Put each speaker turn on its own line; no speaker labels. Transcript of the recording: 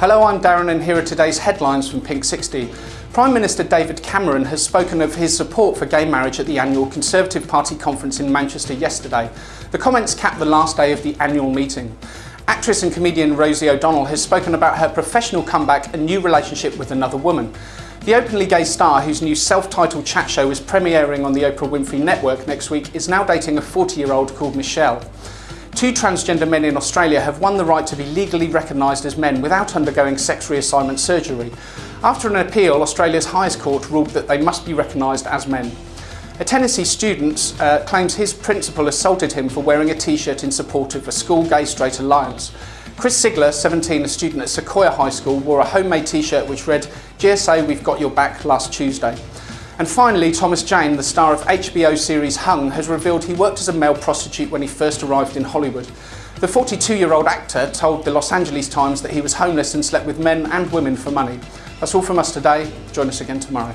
Hello, I'm Darren and here are today's headlines from Pink 60. Prime Minister David Cameron has spoken of his support for gay marriage at the annual Conservative Party conference in Manchester yesterday. The comments capped the last day of the annual meeting. Actress and comedian Rosie O'Donnell has spoken about her professional comeback and new relationship with another woman. The openly gay star, whose new self-titled chat show is premiering on the Oprah Winfrey Network next week, is now dating a 40-year-old called Michelle. Two transgender men in Australia have won the right to be legally recognised as men without undergoing sex reassignment surgery. After an appeal, Australia's highest court ruled that they must be recognised as men. A Tennessee student uh, claims his principal assaulted him for wearing a t-shirt in support of a school gay-straight alliance. Chris Sigler, 17, a student at Sequoyah High School, wore a homemade t-shirt which read, GSA, we've got your back last Tuesday. And finally, Thomas Jane, the star of HBO series Hung, has revealed he worked as a male prostitute when he first arrived in Hollywood. The 42-year-old actor told the Los Angeles Times that he was homeless and slept with men and women for money. That's all from us today. Join us again tomorrow.